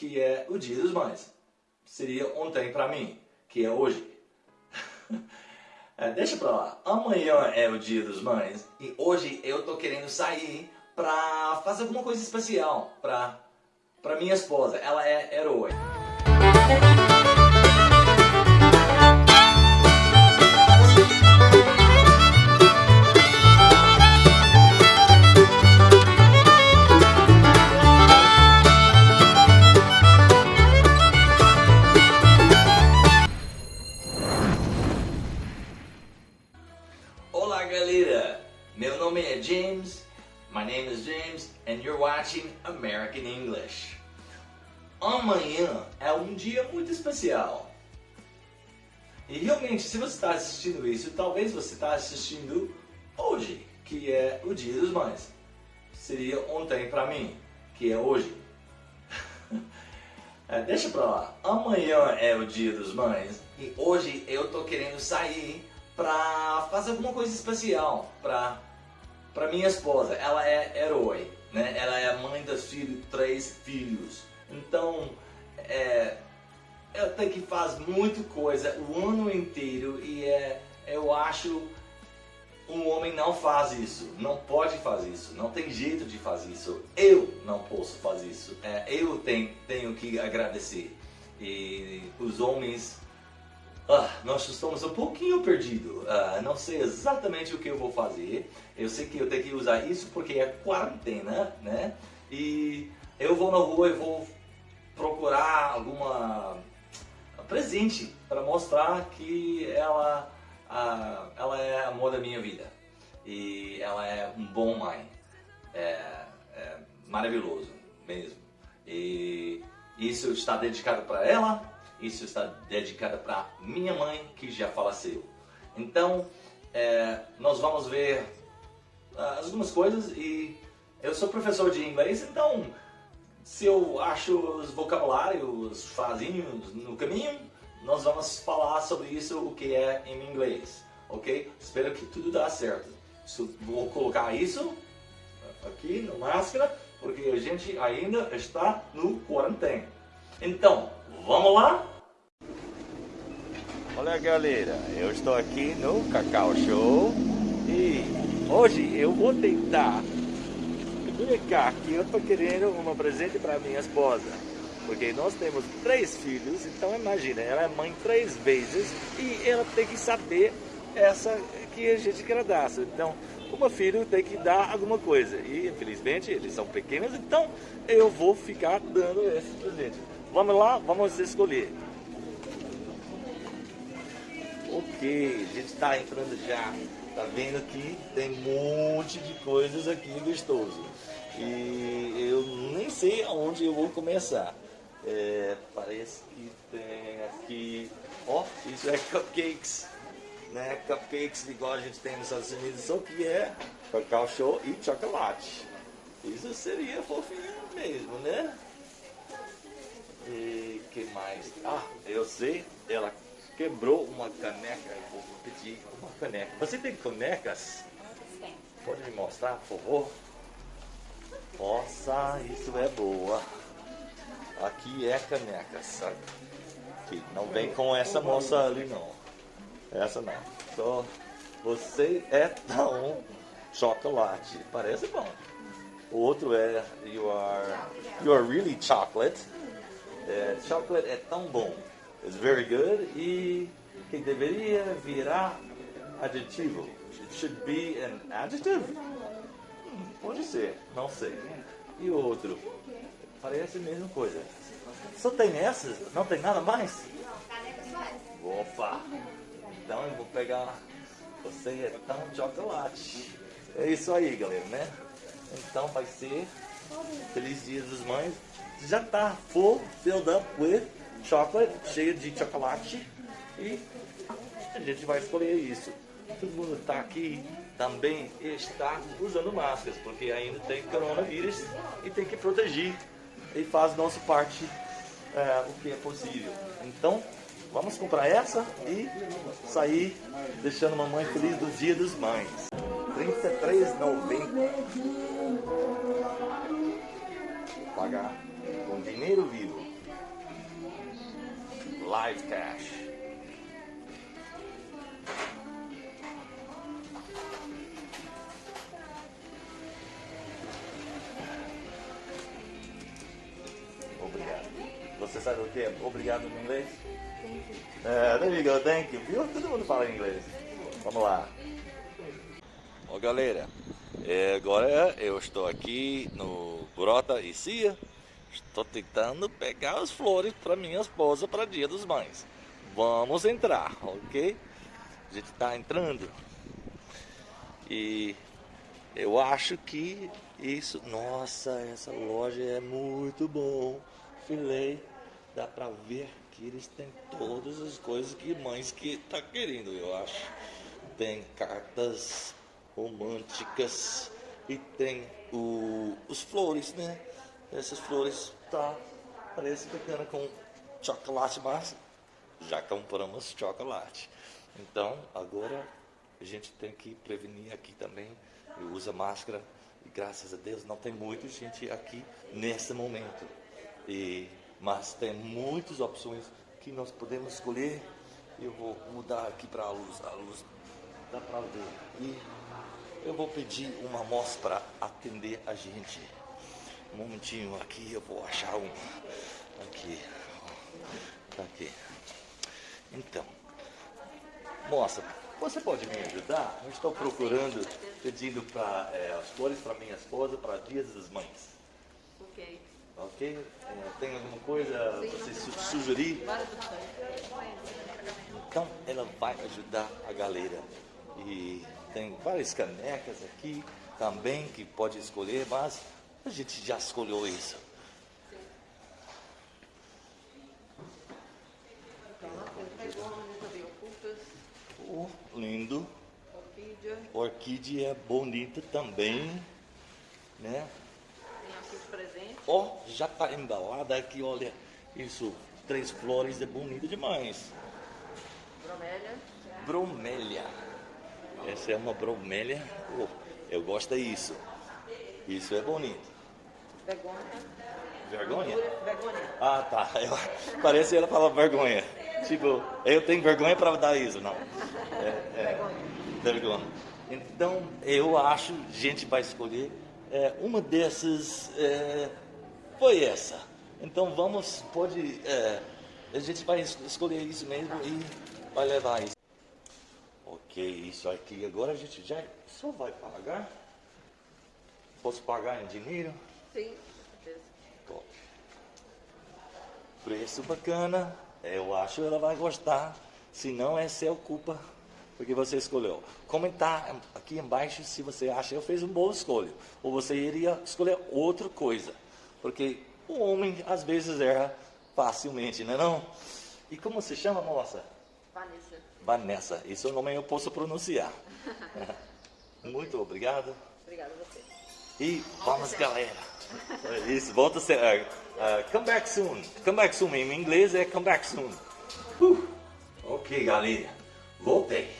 que é o Dia dos Mães. Seria ontem para mim, que é hoje. é, deixa pra lá. Amanhã é o Dia dos Mães e hoje eu tô querendo sair pra fazer alguma coisa especial pra, pra minha esposa. Ela é herói. Watching American English. Amanhã é um dia muito especial. E realmente, se você está assistindo isso, talvez você está assistindo hoje, que é o Dia dos Mães. Seria ontem para mim, que é hoje. é, deixa pra lá. Amanhã é o Dia dos Mães e hoje eu tô querendo sair pra fazer alguma coisa especial pra, pra minha esposa. Ela é herói, né? Ela é mãe dos filhos, três filhos. Então, é, ela tem que fazer muita coisa o ano inteiro e é, eu acho um homem não faz isso, não pode fazer isso, não tem jeito de fazer isso. Eu não posso fazer isso. É, eu tenho, tenho que agradecer. E os homens ah, nós estamos um pouquinho perdidos. Ah, não sei exatamente o que eu vou fazer. Eu sei que eu tenho que usar isso porque é quarentena, né? E eu vou na rua e vou procurar alguma presente para mostrar que ela, ah, ela é amor da minha vida. E ela é um bom mãe. É, é maravilhoso mesmo. E isso está dedicado para ela isso está dedicado para minha mãe que já faleceu. Então, é, nós vamos ver uh, algumas coisas e eu sou professor de inglês, então se eu acho os vocabulários, os no caminho, nós vamos falar sobre isso, o que é em inglês, ok? Espero que tudo dá certo. Vou colocar isso aqui na máscara, porque a gente ainda está no quarentena. Então, vamos lá? Olha galera, eu estou aqui no Cacau Show e hoje eu vou tentar explicar que eu estou querendo uma presente para minha esposa. Porque nós temos três filhos, então imagina, ela é mãe três vezes e ela tem que saber essa que a gente quer dar. Então, uma filha tem que dar alguma coisa. E infelizmente eles são pequenos, então eu vou ficar dando esse presente. Vamos lá, vamos escolher. Ok, a gente está entrando já. Tá vendo que tem um monte de coisas aqui gostoso. E eu nem sei aonde eu vou começar. É, parece que tem aqui, ó, oh, isso é cupcakes, né? Cupcakes igual a gente tem nos Estados Unidos, só que é cacau show e chocolate. Isso seria fofinho mesmo, né? E que mais? Ah, eu sei, ela quebrou uma caneca. Eu pedir uma caneca. Você tem canecas? Pode me mostrar, por favor? Nossa, isso é boa. Aqui é caneca, sabe? Que não vem com essa moça ali não. Essa não. Só você é tão chocolate. Parece bom. O outro é you are you are really chocolate. É, chocolate é tão bom. It's very good e que deveria virar adjetivo. It should be an adjective? Hum, pode ser, não sei. E outro? Parece a mesma coisa. Só tem essas? Não tem nada mais? Opa! Então eu vou pegar. Você é tão chocolate. É isso aí, galera, né? Então vai ser Feliz Dia dos Mães. Já tá full filled up with chocolate, cheio de chocolate. E a gente vai escolher isso. Todo mundo está aqui também está usando máscaras, porque ainda tem coronavírus e tem que proteger. E faz nossa parte é, o que é possível. Então, vamos comprar essa e sair deixando mamãe feliz do dia dos mães. R$ 33,90. Pagar com dinheiro vivo. Live Cash. Obrigado. Você sabe o que é obrigado em inglês? É, there you go, thank you. Viu? Todo mundo fala inglês. Vamos lá. Ó galera, é, agora eu estou aqui no Grota e Cia. Estou tentando pegar as flores para minha esposa para Dia dos Mães. Vamos entrar, ok? A gente está entrando. E eu acho que isso... Nossa, essa loja é muito bom. Filei. Dá para ver que eles têm todas as coisas que mães que tá querendo, eu acho. Tem cartas românticas e tem o, os flores, né? Essas flores tá parece bacana com chocolate, mas já compramos chocolate. Então agora a gente tem que prevenir aqui também. Usa máscara e graças a Deus não tem muita gente aqui nesse momento. E, mas tem muitas opções que nós podemos escolher. Eu vou mudar aqui para a luz, a luz dá para ver. E eu vou pedir uma moça para atender a gente. Um momentinho aqui, eu vou achar uma. Aqui. Tá aqui. Então, moça, você pode me ajudar? Eu estou procurando, pedindo para é, as flores para minha esposa para Dias das Mães. Ok. Ok? É, tem alguma coisa você su sugerir? Então ela vai ajudar a galera. E tem várias canecas aqui também que pode escolher, mas a gente já escolheu isso. Oh, lindo. Orquídea. Orquídea é bonita também, né? Tem aqui os presentes. Ó, já tá embalada aqui, olha. Isso, três flores é bonito demais. Bromélia. Bromélia. Essa é uma bromélia. Oh, eu gosto disso. Isso é bonito. Begônia. Vergonha? Begônia. Ah, tá. Eu, parece que ela fala vergonha. Tipo, eu tenho vergonha para dar isso, não. É, é, vergonha. Então, eu acho que a gente vai escolher é, uma dessas. É, foi essa. Então, vamos, pode. É, a gente vai es- escolher isso mesmo e vai levar isso. Ok, isso aqui. Agora a gente já só vai pagar. Posso pagar em dinheiro? Sim, com certeza. Top. Preço bacana. Eu acho que ela vai gostar. Se não, é seu culpa. Porque você escolheu. Comentar aqui embaixo se você acha que eu fiz uma boa escolha. Ou você iria escolher outra coisa. Porque o homem às vezes erra facilmente, não é não? E como se chama, moça? Vanessa. Vanessa. Esse é o nome eu posso pronunciar. Muito obrigado. Obrigada a você. E vamos, galera. Isso, volta a ser. uh, uh, come back soon. Come back soon. Em inglês é come back soon. Uh, ok, galera. Voltei.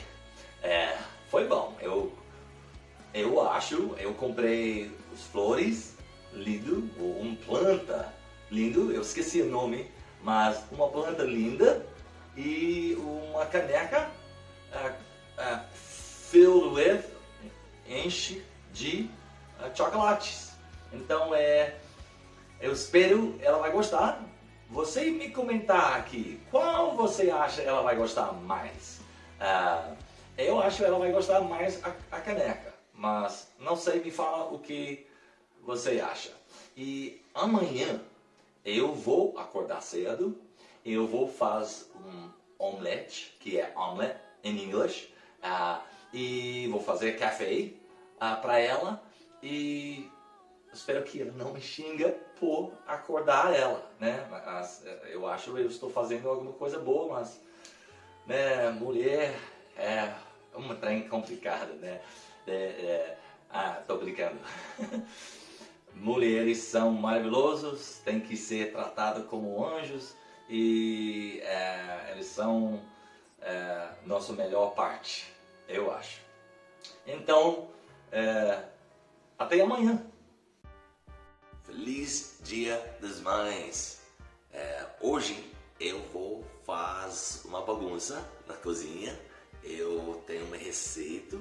É, foi bom. Eu, eu acho, eu comprei os flores, lindo, uma planta lindo, eu esqueci o nome, mas uma planta linda e uma caneca uh, filled with, enche de chocolates. Então é, eu espero ela vai gostar. Você me comentar aqui qual você acha ela vai gostar mais. Ah, eu acho ela vai gostar mais a, a caneca, mas não sei, me fala o que você acha. E amanhã eu vou acordar cedo, eu vou fazer um omelete, que é omelette em inglês, ah, e vou fazer café para ela e espero que ela não me xinga por acordar ela, né? Mas, eh, eu acho que eu estou fazendo alguma coisa boa, mas né, mulher é uma trem complicada, né? É, é, ah, tô brincando. Mulheres são maravilhosos, têm que ser tratados como anjos e é, eles são é, nossa melhor parte, eu acho. Então, é, até amanhã. Feliz Dia das Mães! É, hoje eu vou fazer uma bagunça na cozinha. Eu tenho uma receita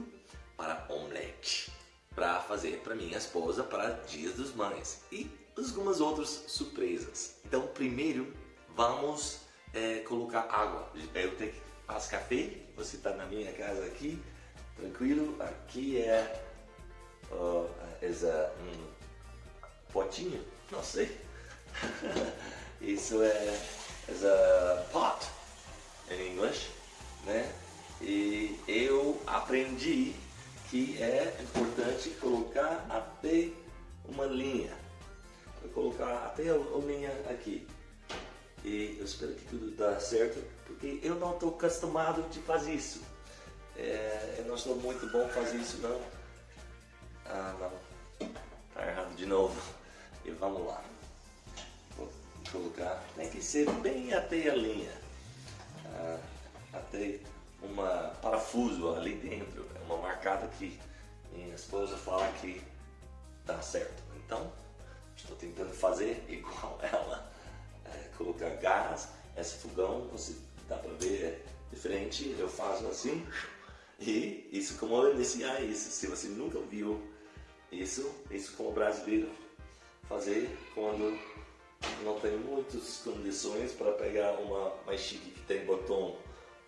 para omelete para fazer para minha esposa para Dias dos Mães e algumas outras surpresas. Então, primeiro vamos é, colocar água. Eu tenho que fazer café. Você está na minha casa aqui, tranquilo. Aqui é uh, essa um potinho, não sei. Isso é essa pot em inglês, né? E eu aprendi que é importante colocar até uma linha. Vou colocar até a, a linha aqui. E eu espero que tudo dá certo, porque eu não estou acostumado de fazer isso. É, eu não sou muito bom fazer isso não. Ah não, tá errado de novo. E vamos lá. Vou colocar, tem que ser bem até a linha. Ah, até uma parafuso ali dentro, é uma marcada que minha esposa fala que dá certo. Então, estou tentando fazer igual ela, é, colocar gás, esse fogão, você dá para ver, é diferente, eu faço assim, e isso como eu iniciar isso, se você nunca viu isso, isso como brasileiro, fazer quando não tem muitas condições para pegar uma mais chique que tem botão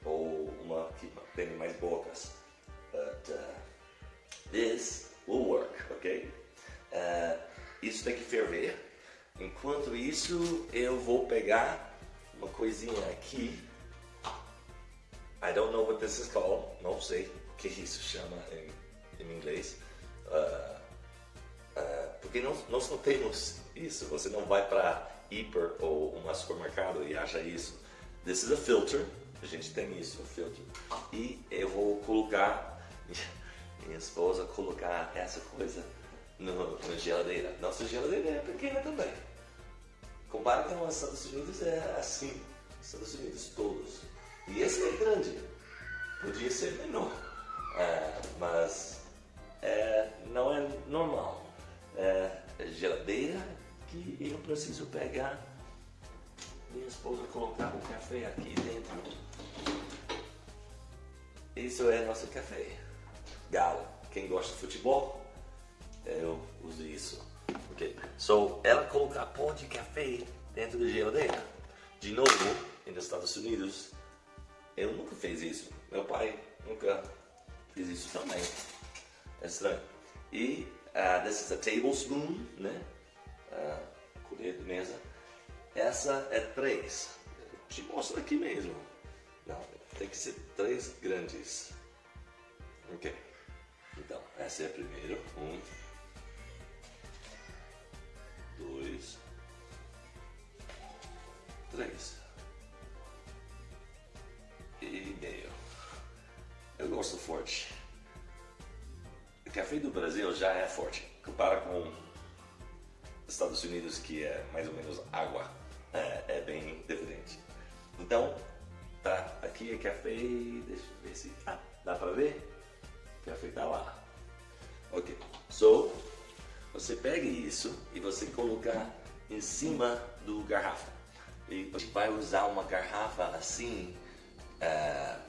ou uma que tem mais bocas. But uh, this will work, ok? Uh, isso tem que ferver. Enquanto isso, eu vou pegar uma coisinha aqui. I don't know what this is called. Não sei o que isso chama em, em inglês. Uh, porque nós, nós não temos isso. Você não vai para hiper ou um supermercado e acha isso. This is a filter. A gente tem isso, o filtro. E eu vou colocar, minha esposa colocar essa coisa no, na geladeira. Nossa geladeira é pequena também. Compara com os Estados Unidos, é assim. Estados Unidos todos. E esse é grande. Podia ser menor. Preciso pegar minha esposa colocar o café aqui dentro. Isso é nosso café. Galo. Quem gosta de futebol, eu uso isso. Ok. So, ela colocar pó de café dentro da geladeira. De novo, nos Estados Unidos, eu nunca fiz isso. Meu pai nunca fez isso também. É estranho. E uh, this is a tablespoon, né? Uh, mesa. Essa é três. Te mostro aqui mesmo. Não, tem que ser três grandes. Ok. Então, essa é a primeira. Um. Dois. Três. E meio. Eu gosto forte. O café do Brasil já é forte. Compara com Estados Unidos, que é mais ou menos água. É, é bem diferente. Então, Tá, aqui é café, deixa eu ver se ah, dá pra ver? Café tá lá. Ok, so, você pega isso e você colocar em cima do garrafa. E você vai usar uma garrafa assim, uh,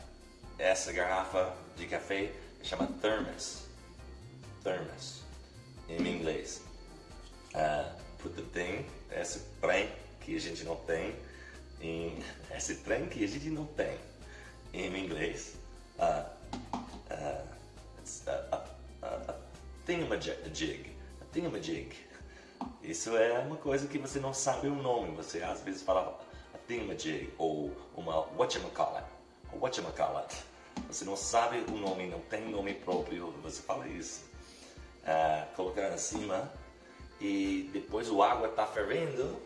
essa garrafa de café chama thermos, thermos, em inglês. Uh, put the thing, esse trem que a gente não tem, em esse trem que a gente não tem em inglês. Uh, uh, a, a, a thingamajig. A thingamajig. Isso é uma coisa que você não sabe o nome. Você às vezes fala a thingamajig ou uma whatchamacallit. Whatchamacallit. Você não sabe o nome, não tem nome próprio, você fala isso. Uh, colocar em cima e depois o água está fervendo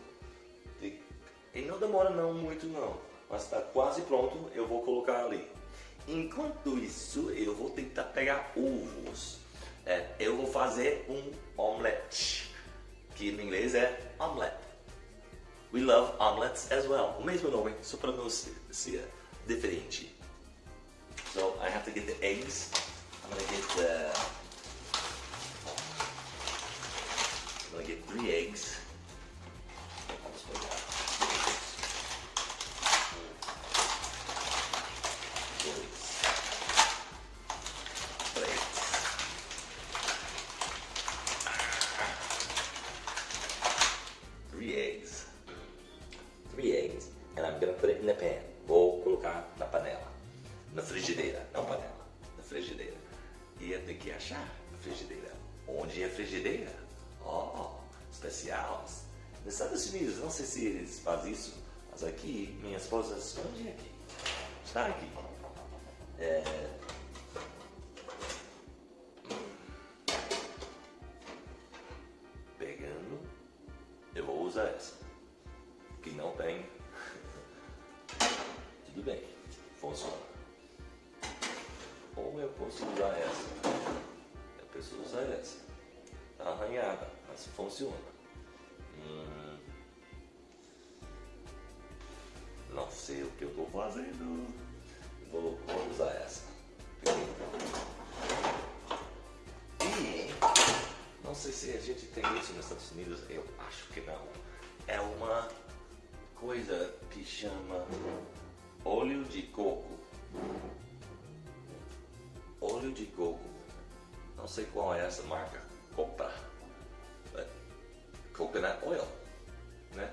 e não demora não muito não, mas está quase pronto, eu vou colocar ali. Enquanto isso, eu vou tentar pegar ovos. É, eu vou fazer um omelette, que em inglês é omelette. We love omelets as well. O mesmo nome, só pronúncia diferente. So I have to get the eggs. I'm gonna get the. Gonna get three eggs. Especial. Nos Estados Unidos, não sei se eles fazem isso, mas aqui, minha esposa esconde aqui. Está aqui. É... Estados Unidos, eu acho que não. É uma coisa que chama óleo de coco. Óleo de coco. Não sei qual é essa marca. Comprar. É, Coconut oil. Né?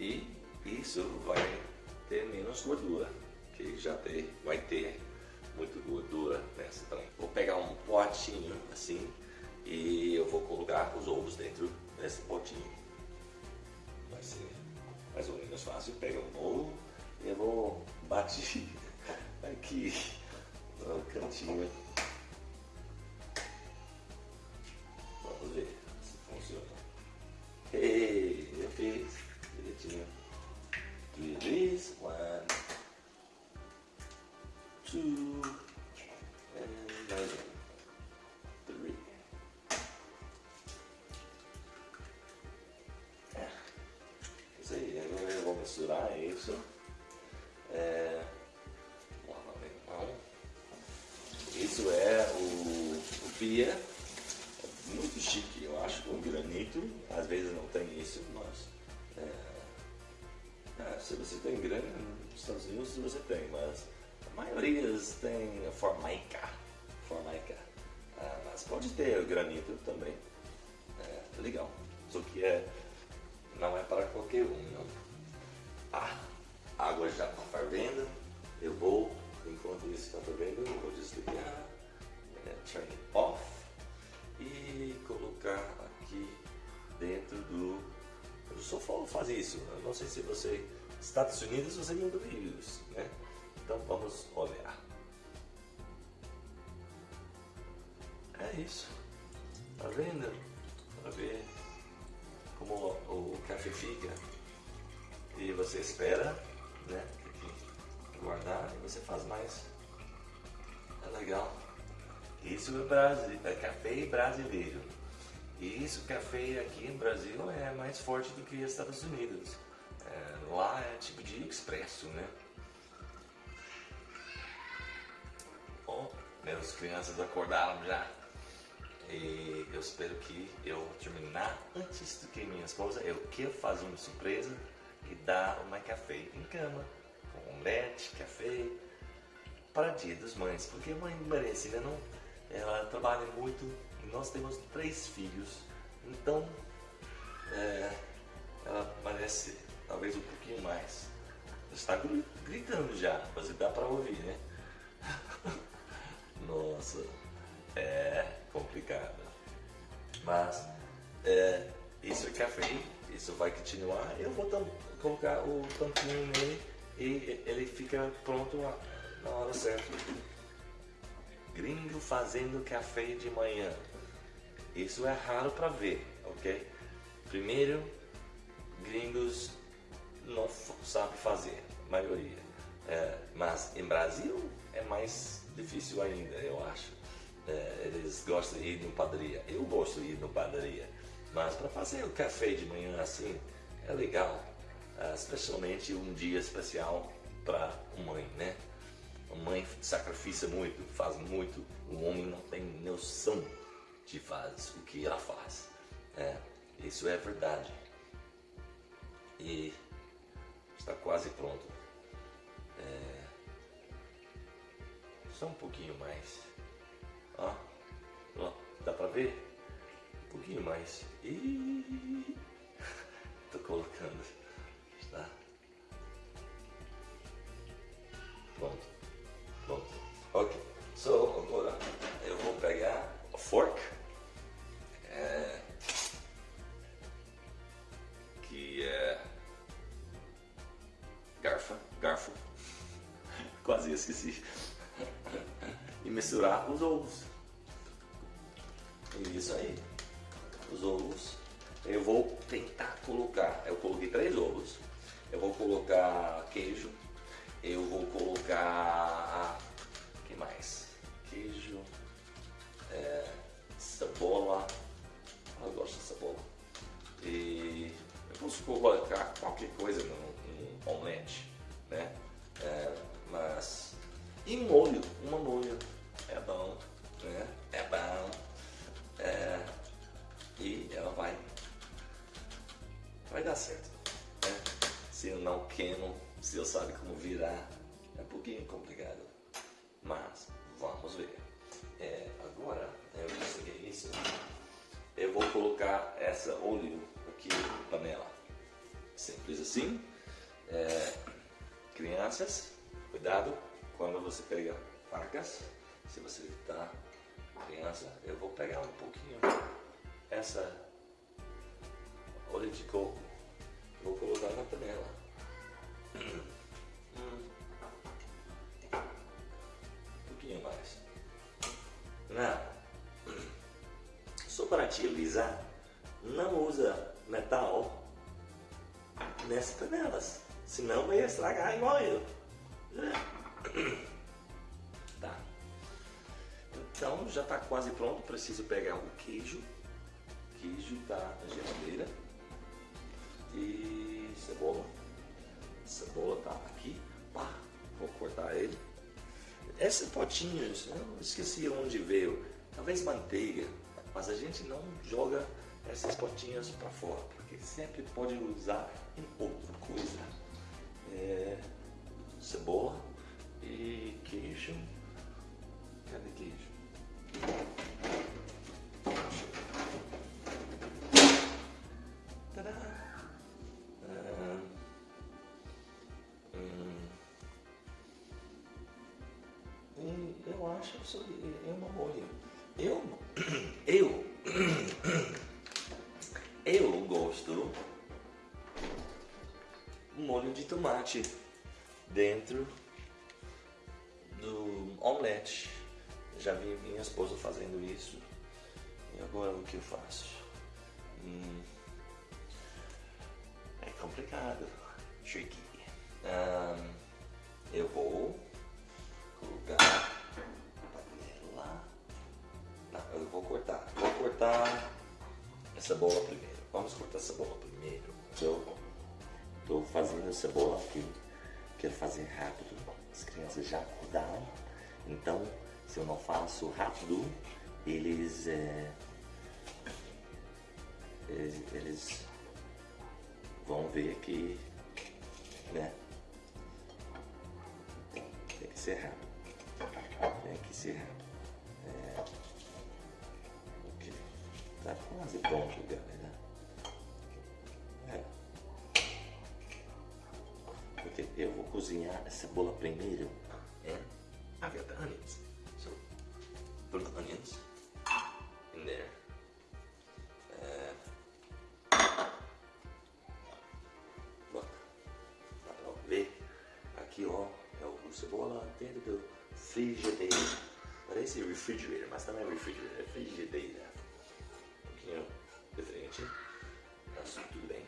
E isso vai ter menos gordura. Que já tem, vai ter muito gordura nessa também. Vou pegar um potinho assim e eu vou colocar os ovos dentro desse potinho. Vai ser mais ou menos fácil. Pega um ovo e eu vou bater aqui no cantinho. Se você tem grana nos Estados Unidos, você tem, mas a maioria tem formica. Formica. Ah, mas pode ter granito também. É, legal. Só que é, não é para qualquer um, não. Ah, a água já está fervendo. Eu vou, enquanto isso está fervendo, eu vou desligar, é, turn off e colocar aqui dentro do. Eu só falo fazer isso. Eu não sei se você. Estados Unidos você viu isso, né? Então vamos olhar. É isso. Tá vendo? Para ver como o, café fica. E você espera, né? Guardar e você faz mais. É legal. Isso é, Brasi é café brasileiro. E isso, café aqui no Brasil é mais forte do que nos Estados Unidos. Lá é tipo de expresso, né? Bom, meus crianças acordaram já. E eu espero que eu terminar antes do que minha esposa. Eu quero fazer uma surpresa e dar uma café em cama. Com omelete, café. Para dia dos mães. Porque a mãe merece, né? Não, ela trabalha muito nós temos três filhos. Então, é, ela merece talvez um pouquinho mais. Está gri- gritando já, mas dá para ouvir, né? Nossa, é complicado. Mas é, isso é café, isso vai continuar. Eu vou colocar o tampinho nele e ele fica pronto na hora certa. Gringo fazendo café de manhã. Isso é raro para ver, ok? Primeiro, gringos não sabem fazer, a maioria. É, mas em Brasil é mais difícil ainda, eu acho. É, eles gostam de ir no padaria. Eu gosto de ir no padaria. Mas para fazer o café de manhã assim, é legal. Ah, especialmente um dia especial para mãe, né? A mãe sacrifica muito, faz muito. O homem não tem noção de faz o que ela faz. É, isso é verdade. E está quase pronto. É... Só um pouquinho mais. Ó, ó, dá pra ver? Um pouquinho mais. E tô colocando, tá? Pronto, pronto. Ok, so agora eu vou pegar a fork garfo. Quase esqueci. E misturar os ovos. Isso aí. Os ovos. Eu vou tentar colocar. Eu coloquei três ovos. Eu vou colocar queijo. Eu vou colocar. que mais? Queijo. É, cebola. Eu gosto de cebola. E eu posso colocar qualquer coisa no, no omelete, né? É, mas. E molho. Uma molho. É bom. Né? É bom. É, e ela vai. Vai dar certo. Né? Se eu não queimo, se eu sabe como virar, é um pouquinho complicado. Mas vamos ver. É, agora eu consegui isso. Eu vou colocar essa óleo aqui na panela. Simples assim. É, crianças, cuidado quando você pega facas. Se você está criança, eu vou pegar um pouquinho essa óleo de coco, vou colocar na panela. Um pouquinho mais. Não. Só para te avisar, não usa metal nessas panelas, senão vai estragar igual eu. Tá. Então já está quase pronto, preciso pegar o queijo. Queijo está na geladeira. E cebola. Cebola está aqui. Pá, vou cortar ele. Esses potinhos, eu esqueci onde veio. Talvez manteiga. Mas a gente não joga essas potinhas para fora, porque sempre pode usar em outra coisa. É, cebola e queijo. Cadê queijo? Tadá! Ah, hum. E eu acho isso é uma. Eu, eu, eu tomate dentro do omelete. Já vi minha esposa fazendo isso. E agora o que eu faço? Hum, é complicado. Tricky. Ahn, eu vou colocar panela. Não, eu vou cortar. Vou cortar a cebola primeiro. Vamos cortar a cebola primeiro. Fazendo cebola aqui. Quero fazer rápido. As crianças já acordaram. Então, se eu não faço rápido, eles, é, eles, vão ver que, né? Tem que ser rápido. Tem que ser rápido. É, ok. Tá quase pronto, galera. Cozinhar a cebola primeiro. É. I've got the onions. So put the onions in there. Dá pra ver aqui ó, é o cebola dentro do frigideira. Parece refrigerator, mas não é refrigerator, é frigideira. Um pouquinho diferente, mas tudo bem.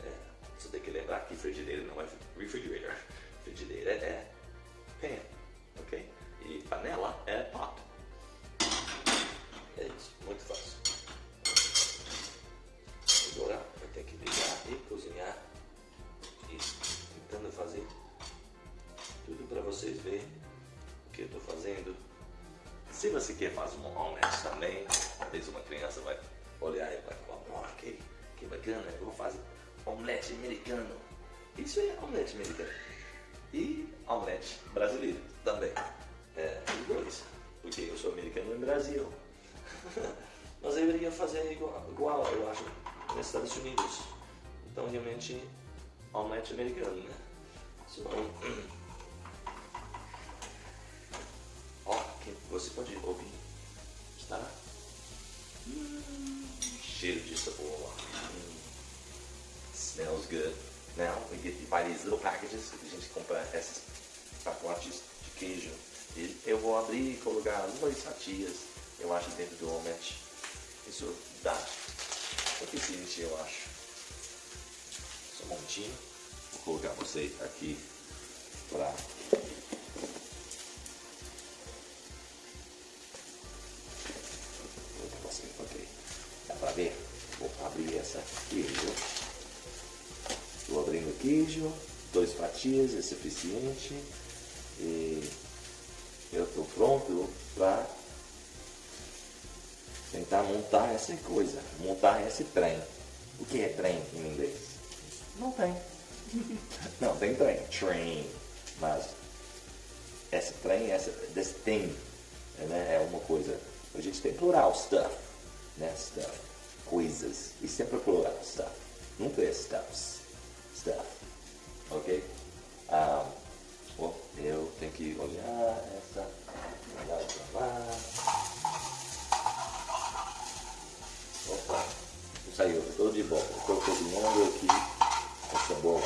É, tem que lembrar que frigideira não é refrigerator. Omelete americano. E omelete brasileiro também. É, os dois. Porque eu sou americano no Brasil. Mas eu iria fazer igual, igual, eu acho, nos Estados Unidos. Então, realmente, omelete americano, né? So, Montinho. Vou colocar você aqui para ver? Vou abrir essa queijo. Estou abrindo o queijo, dois fatias é suficiente. E eu estou pronto para tentar montar essa coisa, montar esse trem. O que é trem em inglês? Não tem. Não, tem trem, train. Mas esse trem, essa, this thing, né, é uma coisa. A gente tem plural, stuff, né, stuff, coisas. E sempre plural, stuff. Nunca é stuffs, stuff, ok? Um, oh, eu tenho que olhar essa, olhar pra lá. Opa, saiu, estou de volta. Estou cozinhando aqui essa bola.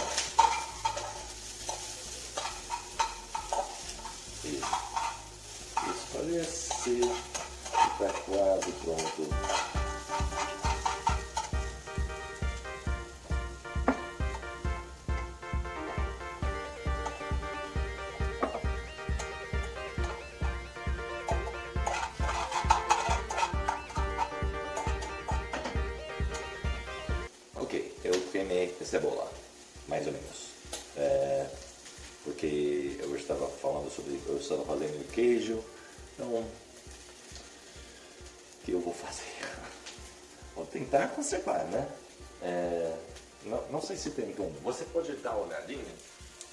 Isso. Isso parece que está quase pronto. Tentar conservar, né? É, não, não sei se tem como. Você pode dar uma olhadinha?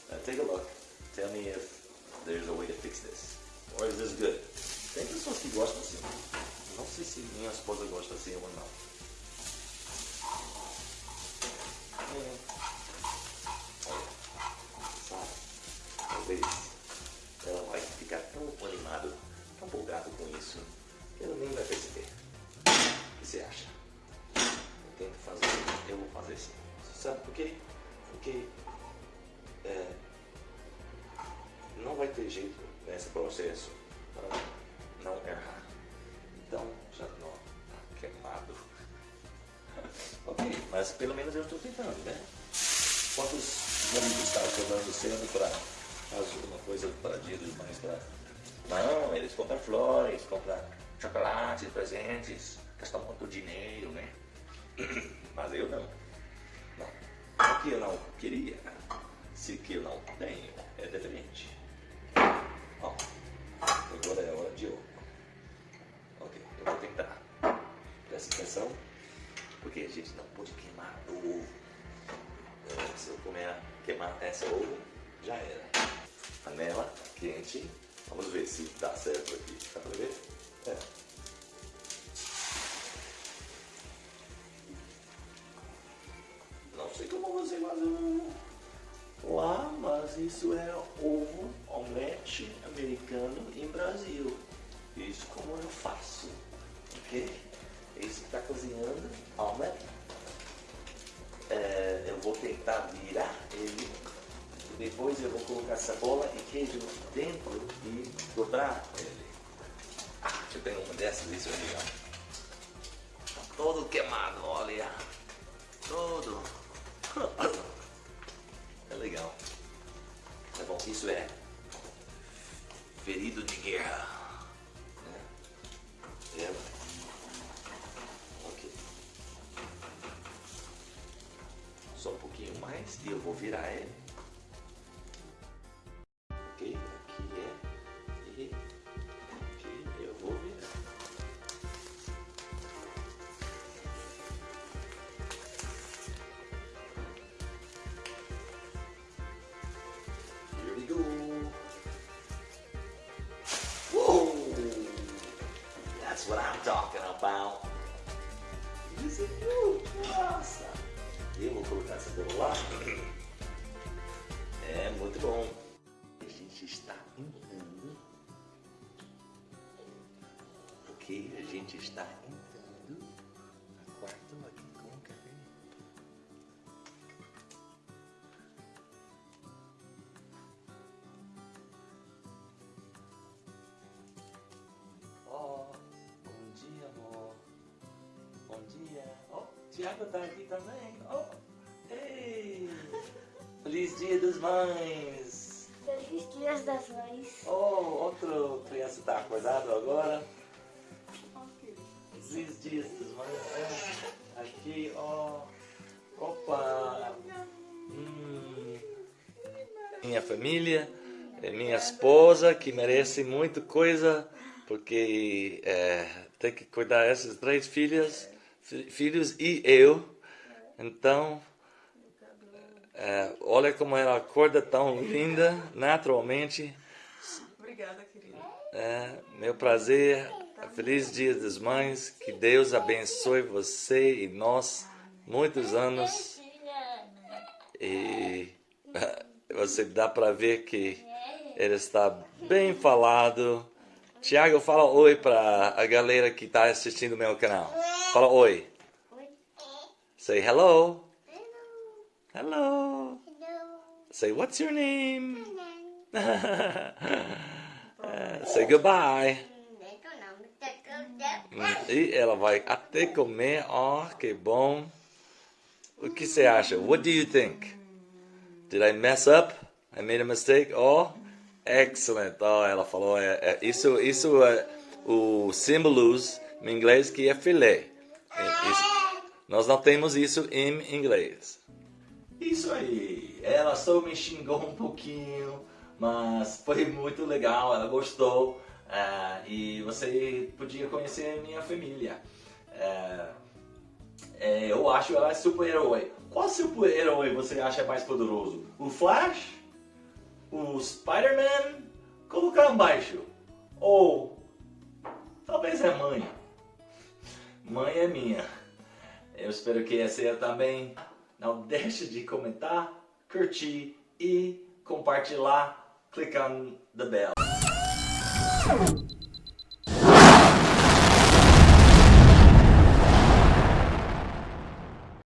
Uh, take a look. Tell me if there's a way to fix this. Or is this good? Tem pessoas que gostam assim. Não sei se minha esposa gosta assim ou não. É. Sabe? Talvez ela vai ficar tão animada, tão empolgada com isso, que ela nem vai perceber. O que você acha? Tento fazer, eu vou fazer assim. Sabe por quê? Porque é, não vai ter jeito nesse processo para não errar. Então já não tá queimado. ok, mas pelo menos eu estou tentando, né? Quantos amigos estavam cobrando cedo para fazer alguma coisa para dia dos mães? Pra... Não, eles compram flores, compram chocolates, presentes, gastam muito dinheiro, né? Mas eu não. Não. Não que eu não queria. Se que eu não tenho, é diferente. Ó, agora é hora de ouro. Ok, eu vou tentar. Presta atenção, porque a gente não pode queimar o ovo. É, se eu comer, queimar essa ovo, já era. Panela quente. Vamos ver se dá certo aqui. Dá pra ver? É. isso é ovo omelete americano em Brasil. Isso como eu faço, ok? Esse está cozinhando omelete. É, eu vou tentar virar ele. Depois eu vou colocar cebola e queijo dentro e dobrar ele. Ah, eu tenho uma dessas, isso é. Tá todo queimado, olha. Todo. Isso é ferido de guerra. Né? É. Ok. Só um pouquinho mais e eu vou virar ele. Tiago tá aqui também. Oh, ei! Feliz Dia das Mães! Feliz Dia das Mães. Oh, outra criança tá acordado agora. Feliz Dia das Mães. Aqui, ó. Opa! Hum. Minha família, é minha esposa, que merece muita coisa, porque é, tem que cuidar dessas três filhas, fi- filhos e eu. Então, é, olha como ela acorda tão linda, naturalmente. Obrigada, querida. É, meu prazer. Feliz Dia das Mães. Que Deus abençoe você e nós muitos anos. E você dá para ver que ele está bem falado. Tiago, fala oi para a galera que está assistindo meu canal. Fala oi. Say hello. Hello. Say what's your name? Eh, Say goodbye. E ela vai até comer. Ó, que bom. O que você acha? What do you think? Did I mess up? I made a mistake? Oh, excellent. Oh, ela falou. É, é, isso, isso é o símbolos em inglês que é filé. É, nós não temos isso em inglês. Isso aí. Ela só me xingou um pouquinho, mas foi muito legal, ela gostou. ah, e você podia conhecer minha família. É, eu acho ela super-herói. Qual super-herói você acha mais poderoso? O Flash? O Spider-Man? Colocar embaixo. Ou talvez é mãe. Mãe é minha. Eu espero que essa seja também. Não deixe de comentar, curtir e compartilhar. Click on the bell.